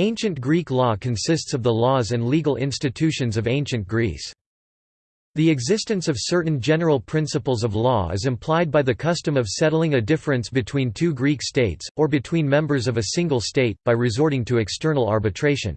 Ancient Greek law consists of the laws and legal institutions of ancient Greece. The existence of certain general principles of law is implied by the custom of settling a difference between two Greek states, or between members of a single state, by resorting to external arbitration.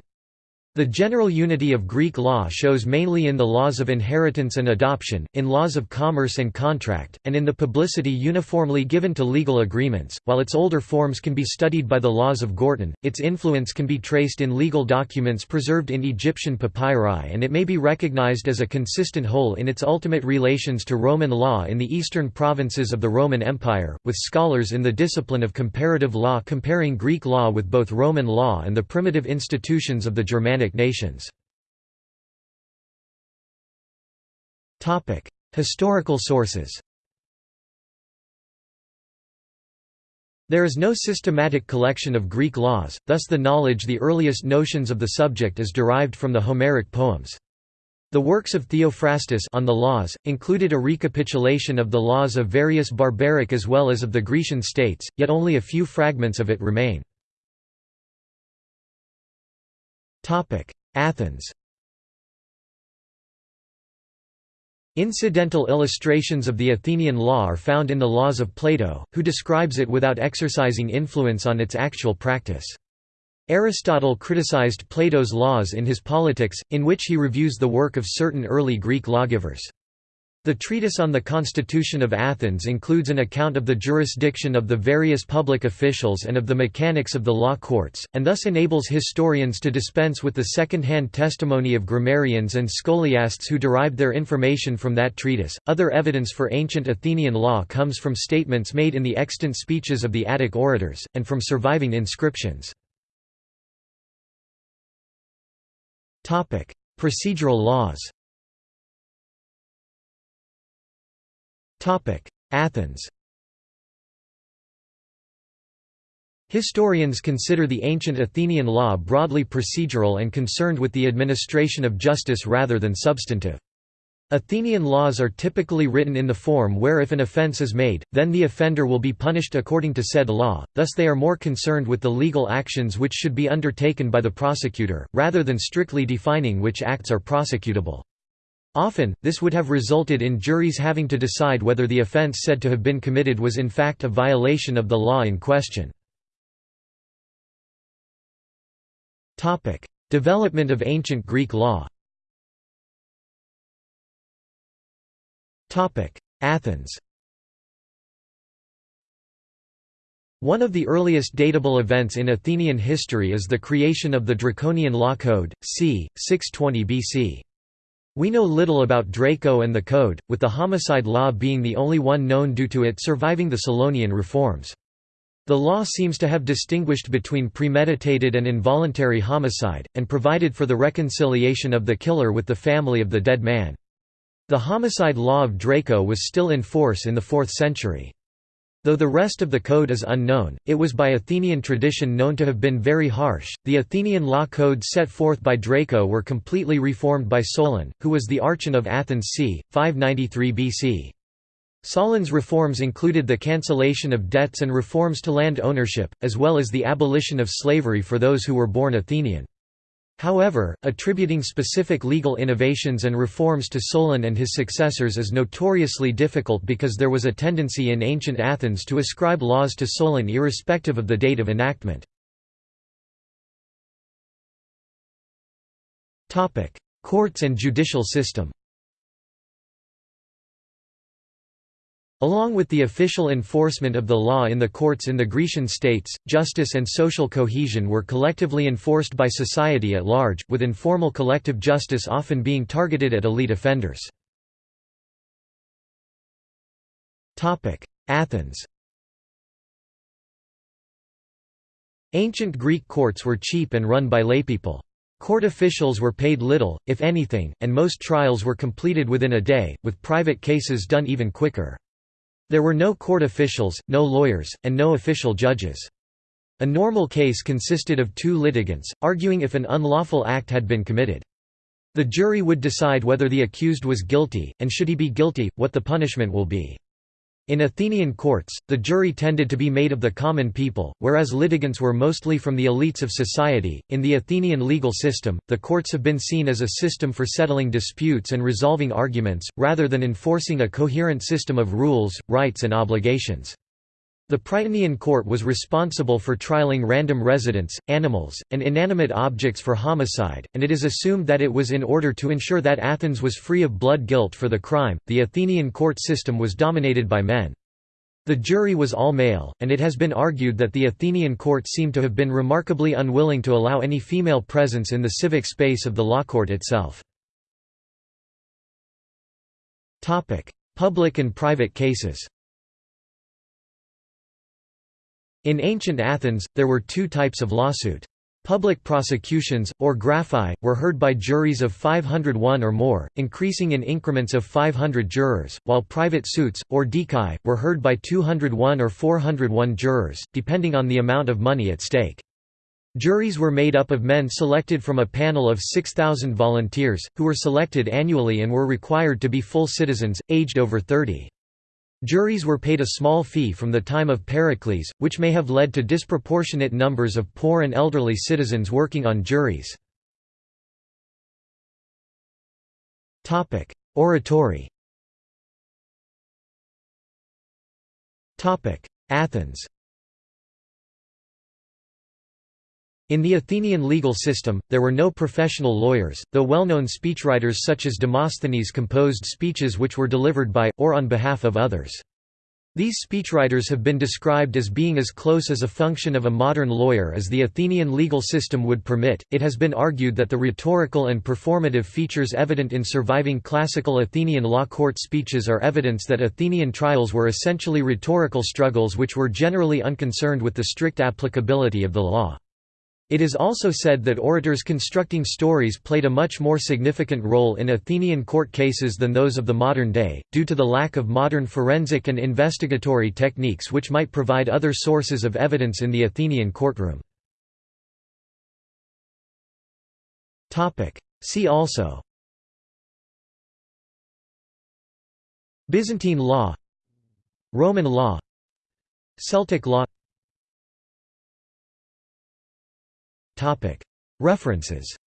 The general unity of Greek law shows mainly in the laws of inheritance and adoption, in laws of commerce and contract, and in the publicity uniformly given to legal agreements. While its older forms can be studied by the laws of Gortyn, its influence can be traced in legal documents preserved in Egyptian papyri and it may be recognized as a consistent whole in its ultimate relations to Roman law in the eastern provinces of the Roman Empire, with scholars in the discipline of comparative law comparing Greek law with both Roman law and the primitive institutions of the Germanic Germanic nations. Historical sources There is no systematic collection of Greek laws, thus the knowledge the earliest notions of the subject is derived from the Homeric poems. The works of Theophrastus on the laws, included a recapitulation of the laws of various barbaric as well as of the Grecian states, yet only a few fragments of it remain. Athens Incidental illustrations of the Athenian law are found in the Laws of Plato, who describes it without exercising influence on its actual practice. Aristotle criticized Plato's laws in his Politics, in which he reviews the work of certain early Greek lawgivers. The treatise on the Constitution of Athens includes an account of the jurisdiction of the various public officials and of the mechanics of the law courts, and thus enables historians to dispense with the second-hand testimony of grammarians and scholiasts who derived their information from that treatise. Other evidence for ancient Athenian law comes from statements made in the extant speeches of the Attic orators, and from surviving inscriptions. Procedural laws Athens Historians consider the ancient Athenian law broadly procedural and concerned with the administration of justice rather than substantive. Athenian laws are typically written in the form where if an offence is made, then the offender will be punished according to said law, thus they are more concerned with the legal actions which should be undertaken by the prosecutor, rather than strictly defining which acts are prosecutable. Often, this would have resulted in juries having to decide whether the offence said to have been committed was in fact a violation of the law in question. Development of ancient Greek law Athens One of the earliest datable events in Athenian history is the creation of the Draconian Law Code, c. 620 BC. We know little about Draco and the Code, with the homicide law being the only one known due to it surviving the Solonian reforms. The law seems to have distinguished between premeditated and involuntary homicide, and provided for the reconciliation of the killer with the family of the dead man. The homicide law of Draco was still in force in the 4th century. Though the rest of the code is unknown, it was by Athenian tradition known to have been very harsh. The Athenian law codes set forth by Draco were completely reformed by Solon, who was the archon of Athens c. 593 BC. Solon's reforms included the cancellation of debts and reforms to land ownership, as well as the abolition of slavery for those who were born Athenian. However, attributing specific legal innovations and reforms to Solon and his successors is notoriously difficult because there was a tendency in ancient Athens to ascribe laws to Solon irrespective of the date of enactment. Courts and judicial system Along with the official enforcement of the law in the courts in the Grecian states, justice and social cohesion were collectively enforced by society at large, with informal collective justice often being targeted at elite offenders. Athens Ancient Greek courts were cheap and run by laypeople. Court officials were paid little, if anything, and most trials were completed within a day, with private cases done even quicker. There were no court officials, no lawyers, and no official judges. A normal case consisted of two litigants, arguing if an unlawful act had been committed. The jury would decide whether the accused was guilty, and should he be guilty, what the punishment will be. In Athenian courts, the jury tended to be made of the common people, whereas litigants were mostly from the elites of society. In the Athenian legal system, the courts have been seen as a system for settling disputes and resolving arguments, rather than enforcing a coherent system of rules, rights, and obligations. The Prytanean court was responsible for trialing random residents, animals, and inanimate objects for homicide, and it is assumed that it was in order to ensure that Athens was free of blood guilt for the crime. The Athenian court system was dominated by men. The jury was all male, and it has been argued that the Athenian court seemed to have been remarkably unwilling to allow any female presence in the civic space of the law court itself. Public and private cases In ancient Athens, there were two types of lawsuit. Public prosecutions, or graphi, were heard by juries of 501 or more, increasing in increments of 500 jurors, while private suits, or dikai, were heard by 201 or 401 jurors, depending on the amount of money at stake. Juries were made up of men selected from a panel of 6,000 volunteers, who were selected annually and were required to be full citizens, aged over 30. Juries were paid a small fee from the time of Pericles, which may have led to disproportionate numbers of poor and elderly citizens working on juries. Oratory Athens In the Athenian legal system, there were no professional lawyers, though well-known speechwriters such as Demosthenes composed speeches which were delivered by, or on behalf of others. These speechwriters have been described as being as close as a function of a modern lawyer as the Athenian legal system would permit. It has been argued that the rhetorical and performative features evident in surviving classical Athenian law court speeches are evidence that Athenian trials were essentially rhetorical struggles which were generally unconcerned with the strict applicability of the law. It is also said that orators constructing stories played a much more significant role in Athenian court cases than those of the modern day, due to the lack of modern forensic and investigatory techniques which might provide other sources of evidence in the Athenian courtroom. See also Byzantine law Roman law Celtic law References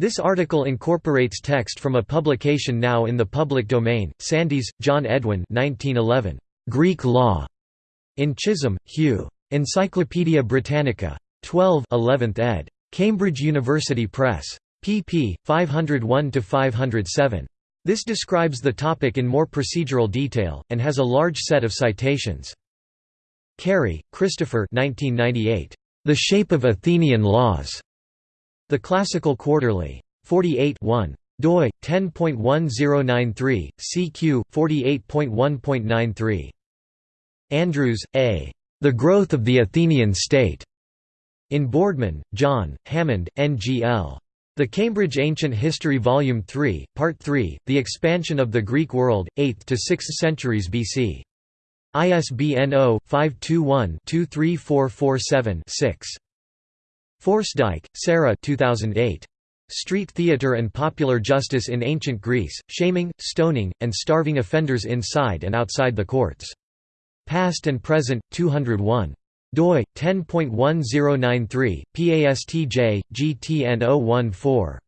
This article incorporates text from a publication now in the public domain, Sandys, John Edwin 1911. Greek Law. In Chisholm, Hugh. Encyclopædia Britannica. 12 11th ed. Cambridge University Press. pp. 501–507. This describes the topic in more procedural detail, and has a large set of citations. Carey, Christopher 1998. The Shape of Athenian Laws. The Classical Quarterly. 48 1 doi 10.1093 CQ 48.1.93 Andrews A The Growth of the Athenian State in Boardman, John, Hammond, N.G.L. The Cambridge Ancient History Volume 3, Part 3, The Expansion of the Greek World, 8th to 6th centuries BC. ISBN 0-521-23447-6. Forsdyke, Sarah 2008. Street Theatre and Popular Justice in Ancient Greece, Shaming, Stoning, and Starving Offenders Inside and Outside the Courts. Past and Present, 201 doi 10.1093 PASTJ GTN 014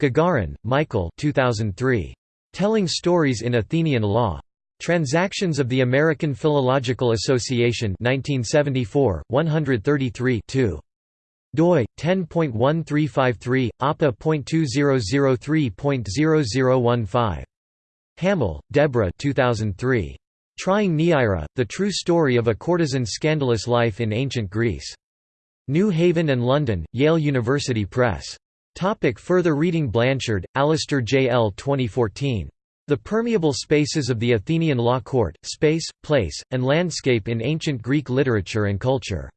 Gagarin, Michael 2003 Telling Stories in Athenian Law Transactions of the American Philological Association 1974, 133 2 doi 10.1353 appa.2003.0015 Hamel, Deborah 2003 Trying Neaira: The True Story of a Courtesan's Scandalous Life in Ancient Greece New Haven and London Yale University Press Topic further reading Blanshard, Alistair J. L. 2014 the permeable spaces of the Athenian law court, space, place, and landscape in ancient Greek literature and culture.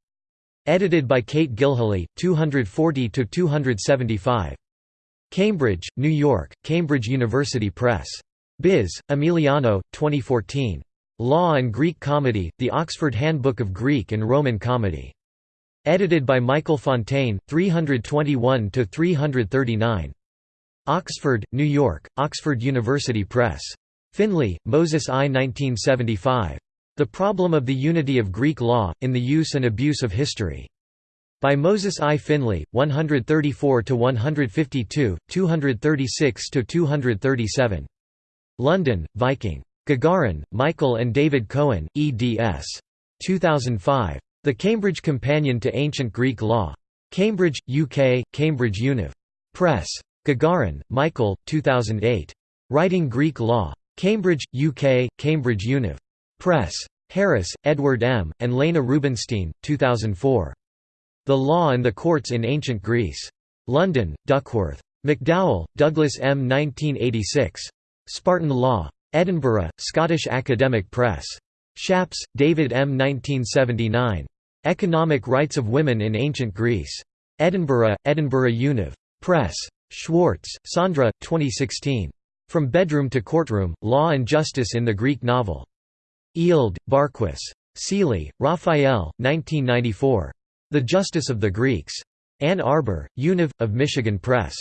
Edited by Kate Gilhuly, 240–275. Cambridge, New York, Cambridge University Press. Buis, Emiliano, 2014. Law and Greek Comedy, The Oxford Handbook of Greek and Roman Comedy. Edited by Michael Fontaine, 321–339. Oxford, New York, Oxford University Press. Finley, Moses I. 1975. The Problem of the Unity of Greek Law, in the Use and Abuse of History. By Moses I. Finley, 134–152, 236–237. London, Viking. Gagarin, Michael and David Cohen, eds. 2005. The Cambridge Companion to Ancient Greek Law. Cambridge, UK, Cambridge Univ. Press. Gagarin, Michael, 2008. Writing Greek Law. Cambridge, UK, Cambridge Univ. Press. Harris, Edward M., and Lena Rubinstein, 2004. The Law and the Courts in Ancient Greece. London, Duckworth. MacDowell, Douglas M. 1986. Spartan Law. Edinburgh, Scottish Academic Press. Schaps, David M. 1979. Economic Rights of Women in Ancient Greece. Edinburgh, Edinburgh Univ. Press. Schwartz, Sandra, 2016. From Bedroom to Courtroom, Law and Justice in the Greek Novel. Eald, Barkhuis. Sealey, Raphael, 1994. The Justice of the Greeks. Ann Arbor, Univ. of Michigan Press.